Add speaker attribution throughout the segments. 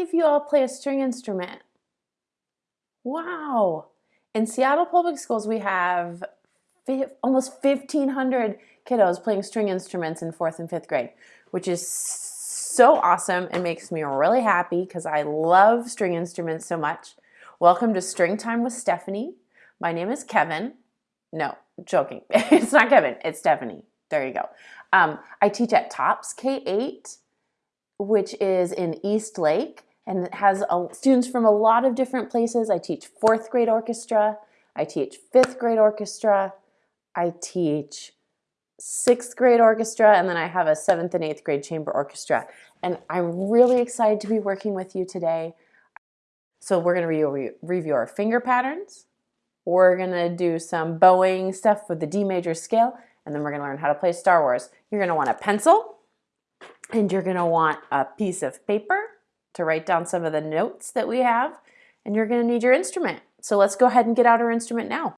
Speaker 1: many of you all play a string instrument? Wow. In Seattle Public Schools, we have almost 1,500 kiddos playing string instruments in fourth and fifth grade, which is so awesome and makes me really happy because I love string instruments so much. Welcome to String Time with Stephanie. My name is Kevin. No, joking. it's not Kevin, it's Stephanie. There you go. Um, I teach at TOPS K-8, which is in Eastlake, and it has a, students from a lot of different places. I teach fourth grade orchestra, I teach fifth grade orchestra, I teach sixth grade orchestra, and then I have a seventh and eighth grade chamber orchestra. And I'm really excited to be working with you today. So we're gonna re review our finger patterns. We're gonna do some bowing stuff with the D major scale, and then we're gonna learn how to play Star Wars. You're gonna want a pencil, and you're gonna want a piece of paper to write down some of the notes that we have, and you're gonna need your instrument. So let's go ahead and get out our instrument now.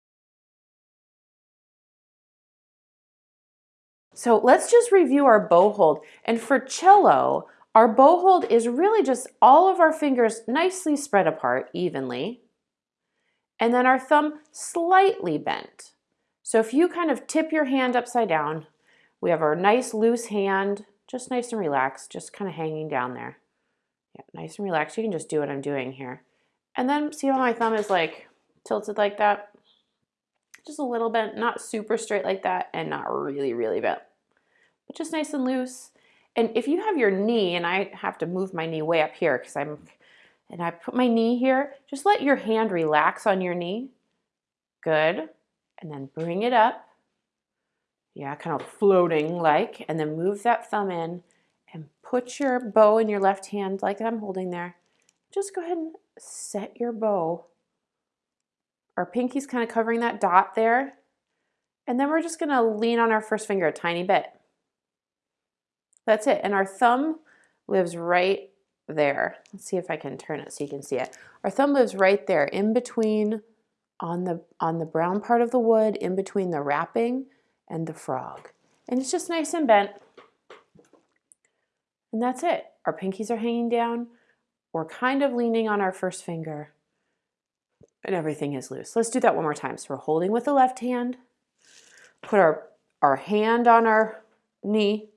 Speaker 1: So let's just review our bow hold. And for cello, our bow hold is really just all of our fingers nicely spread apart evenly, and then our thumb slightly bent. So if you kind of tip your hand upside down, we have our nice loose hand, just nice and relaxed, just kind of hanging down there. Yeah, nice and relaxed. You can just do what I'm doing here. And then see how my thumb is like tilted like that? Just a little bent, not super straight like that, and not really, really bent, but just nice and loose. And if you have your knee, and I have to move my knee way up here because I'm, and I put my knee here, just let your hand relax on your knee. Good. And then bring it up. Yeah, kind of floating like, and then move that thumb in put your bow in your left hand like I'm holding there. Just go ahead and set your bow. Our pinky's kind of covering that dot there. And then we're just gonna lean on our first finger a tiny bit. That's it. And our thumb lives right there. Let's see if I can turn it so you can see it. Our thumb lives right there in between on the, on the brown part of the wood, in between the wrapping and the frog. And it's just nice and bent. And that's it. Our pinkies are hanging down. We're kind of leaning on our first finger and everything is loose. Let's do that one more time. So we're holding with the left hand, put our, our hand on our knee,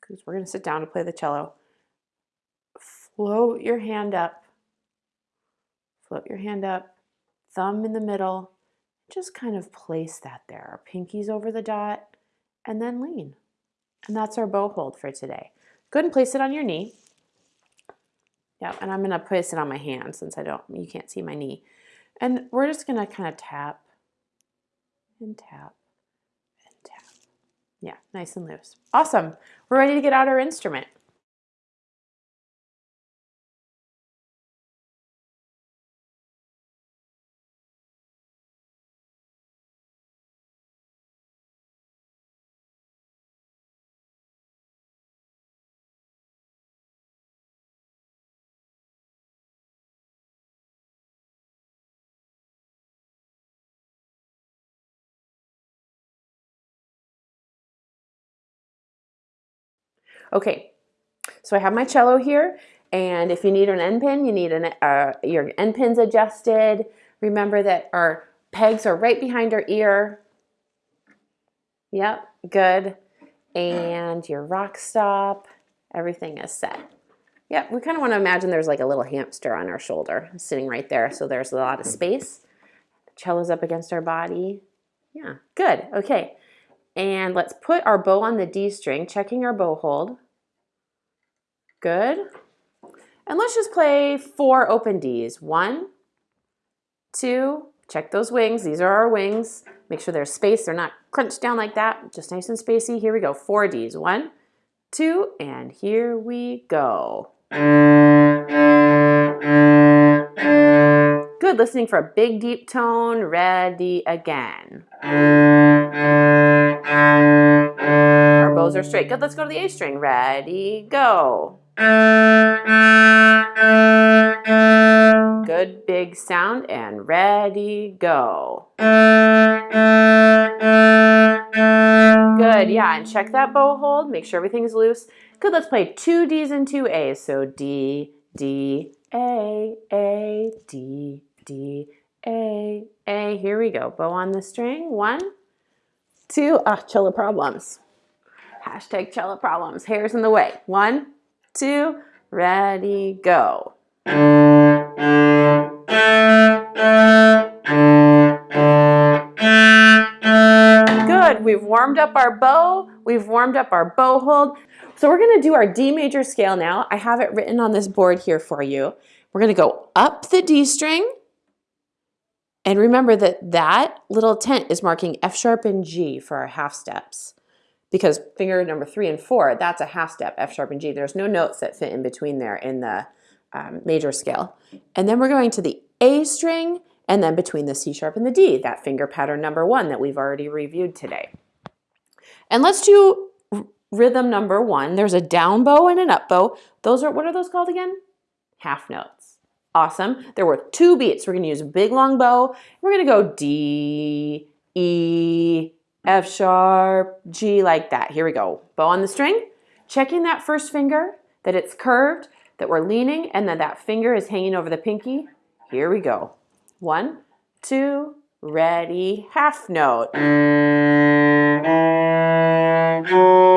Speaker 1: because we're going to sit down to play the cello. Float your hand up. Float your hand up. Thumb in the middle. Just kind of place that there. Our pinkies over the dot and then lean. And that's our bow hold for today. Go ahead and place it on your knee. Yep, and I'm to place it on my hand since I don't, you can't see my knee. And we're just to kind of tap and tap and tap yeah, nice and loose. Awesome. We're ready to get out our instrument. Okay, so I have my cello here, and if you need an end pin, you need an, uh, your end pins adjusted. Remember that our pegs are right behind our ear. Yep, good. And your rock stop, everything is set. Yep, we kind of want to imagine there's like a little hamster on our shoulder sitting right there, so there's a lot of space. The cello's up against our body. Yeah, good, okay. And let's put our bow on the D string, checking our bow hold. Good. And let's just play four open Ds. One, two, check those wings. These are our wings. Make sure there's space. They're not crunched down like that. Just nice and spacey. Here we go. Four Ds. One, two, and here we go. Good. Listening for a big, deep tone. Ready again. Bows are straight. Good. Let's go to the A string. Ready, go. Good big sound and ready, go. Good, yeah, and check that bow hold. Make sure everything's loose. Good, let's play two Ds and two A's. So D, D, A, A, D, D, A, A. Here we go. Bow on the string. One, two. Ah, cello problems. Hashtag cello problems. Hair's in the way. One, two, ready, go. Good, we've warmed up our bow, we've warmed up our bow hold. So we're gonna do our D major scale now. I have it written on this board here for you. We're gonna go up the D string, and remember that that little tent is marking F sharp and G for our half steps because finger number three and four, that's a half step, F sharp and G. There's no notes that fit in between there in the um, major scale. And then we're going to the A string and then between the C sharp and the D, that finger pattern number one that we've already reviewed today. And let's do rhythm number one. There's a down bow and an up bow. Those are, what are those called again? Half notes. Awesome. There were two beats. We're going to use a big long bow. We're going to go D, E, F sharp, G like that. Here we go. Bow on the string. Checking that first finger, that it's curved, that we're leaning, and that that finger is hanging over the pinky. Here we go. One, two, ready, half note.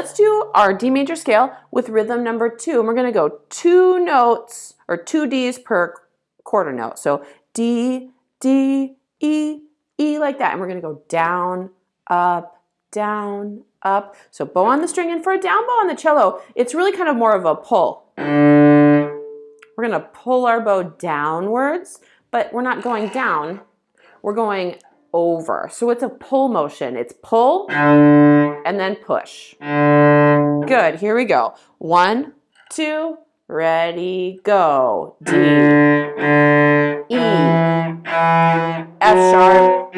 Speaker 1: Let's do our D major scale with rhythm number two. And we're gonna go two notes or two Ds per quarter note. So D, D, E, E like that. And we're gonna go down, up, down, up. So bow on the string and for a down bow on the cello, it's really kind of more of a pull. We're gonna pull our bow downwards, but we're not going down. We're going over. So it's a pull motion. It's pull and then push. Good, here we go. One, two, ready, go. D, E, F sharp,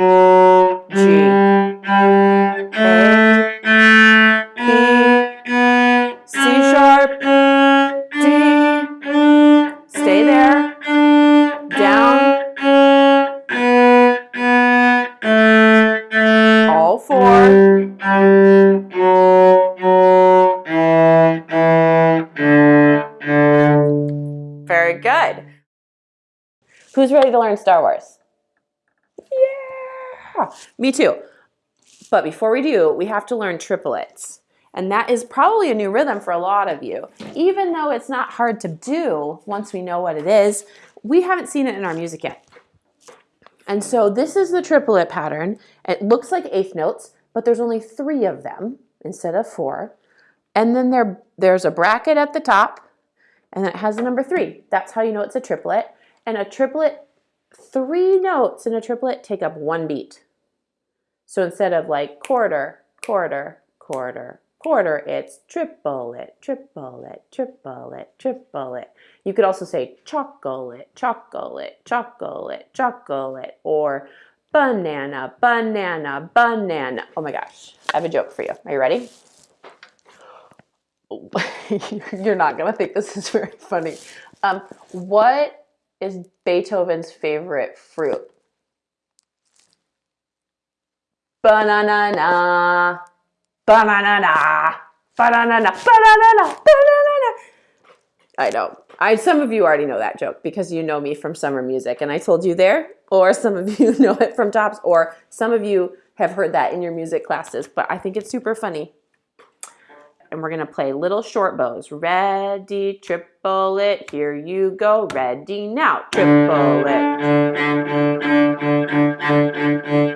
Speaker 1: Who's ready to learn Star Wars? Yeah! Me too. But before we do, we have to learn triplets. And that is probably a new rhythm for a lot of you. Even though it's not hard to do once we know what it is, we haven't seen it in our music yet. And so this is the triplet pattern. It looks like eighth notes, but there's only three of them instead of four. And then there, there's a bracket at the top, and it has a number three. That's how you know it's a triplet. And a triplet, three notes in a triplet take up one beat. So instead of like quarter, quarter, quarter, quarter, it's triplet, triplet, triplet, triplet. You could also say chocolate, chocolate, chocolate, chocolate, or banana, banana, banana. Oh my gosh, I have a joke for you. Are you ready? You're not gonna think this is very funny. Um, what is Beethoven's favorite fruit? Banana, banana, banana, banana, banana. I know. I some of you already know that joke because you know me from summer music and I told you there, or some of you know it from TOPS, or some of you have heard that in your music classes, but I think it's super funny. And we're gonna play little short bows. Ready, triple it, here you go. Ready now, triple it.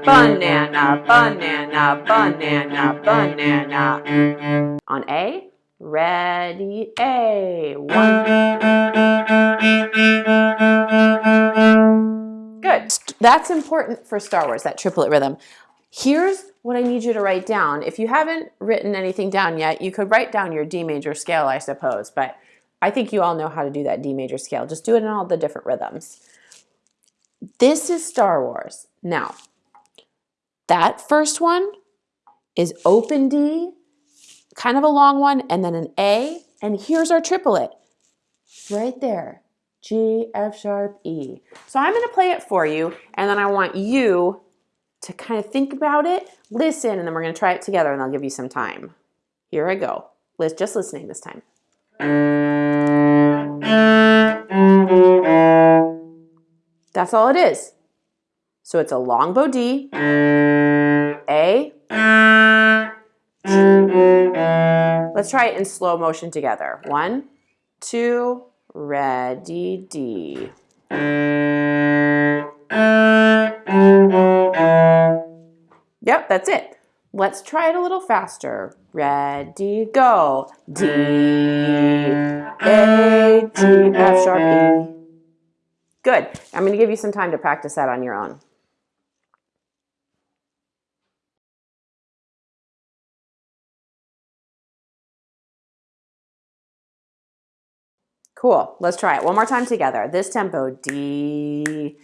Speaker 1: Banana, banana, banana, banana. On A, ready, A. One. Good. That's important for Star Wars, that triplet rhythm. Here's what I need you to write down. If you haven't written anything down yet, you could write down your D major scale, I suppose, but I think you all know how to do that D major scale. Just do it in all the different rhythms. This is Star Wars. Now, that first one is open D, kind of a long one, and then an A, and here's our triplet right there. G, F sharp, E. So I'm gonna play it for you, and then I want you to kind of think about it, listen, and then we're gonna try it together, and I'll give you some time. Here I go. Let's just listening this time. That's all it is. So it's a long bow D, A, Let's try it in slow motion together. One, two, ready, D. Yep, that's it. Let's try it a little faster. Ready, go. D, A, G, F sharp, E. Good. I'm going to give you some time to practice that on your own. Cool. Let's try it one more time together. This tempo, D,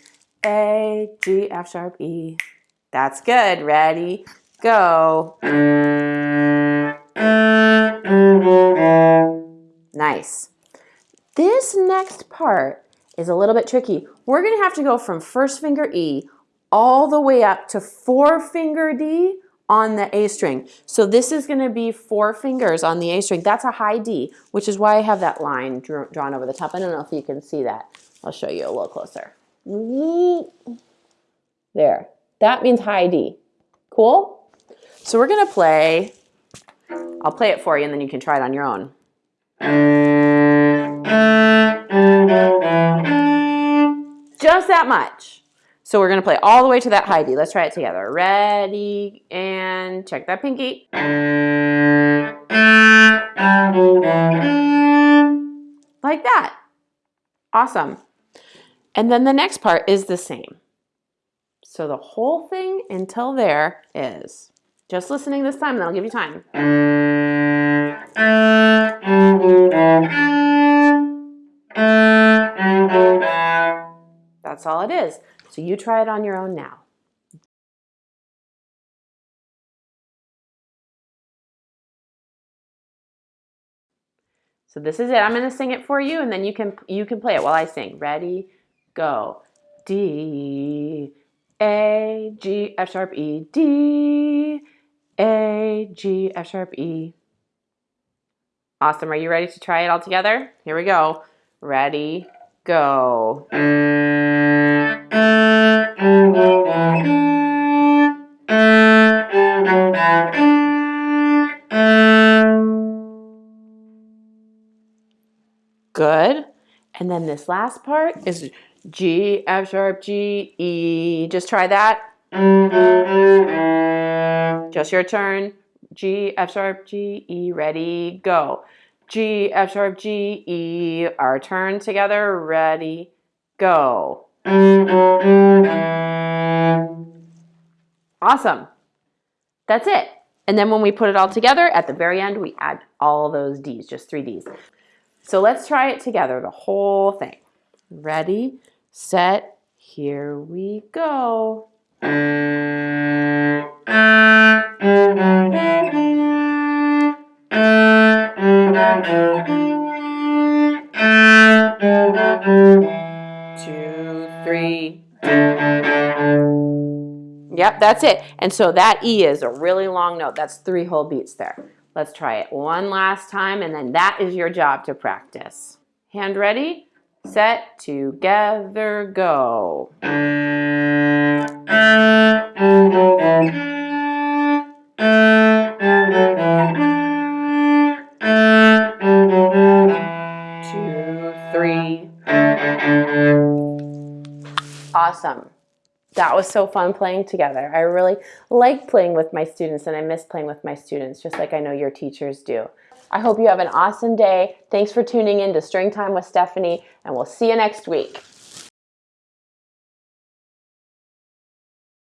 Speaker 1: A, G, F sharp, E. That's good. Ready, go. Nice. This next part is a little bit tricky. We're going to have to go from first finger E all the way up to four finger D on the A string. So this is going to be four fingers on the A string. That's a high D, which is why I have that line drawn over the top. I don't know if you can see that. I'll show you a little closer. There. That means high D. Cool? So we're to play, I'll play it for you and then you can try it on your own. Just that much. So we're gonna play all the way to that high D. Let's try it together. Ready, and check that pinky. Like that. Awesome. And then the next part is the same. So the whole thing until there is just listening this time, and I'll give you time. That's all it is. So you try it on your own now. So this is it. I'm going to sing it for you and then you can you can play it while I sing. Ready? Go. D A G F sharp E D A G F sharp E. Awesome. Are you ready to try it all together? Here we go. Ready? Go. Good. And then this last part is G, F sharp, G, E. Just try that. Just your turn. G, F sharp, G, E. Ready, go. G, F sharp, G, E. Our turn together. Ready, go. Awesome. That's it. And then when we put it all together, at the very end, we add all those Ds, just three Ds. So let's try it together, the whole thing. Ready, set, here we go. Two, three. Yep, that's it. And so that E is a really long note. That's three whole beats there. Let's try it one last time, and then that is your job to practice. Hand ready, set, together, go. Two, three. Awesome. That was so fun playing together. I really like playing with my students and I miss playing with my students, just like I know your teachers do. I hope you have an awesome day. Thanks for tuning in to String Time with Stephanie, and we'll see you next week.